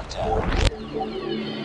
lockdown.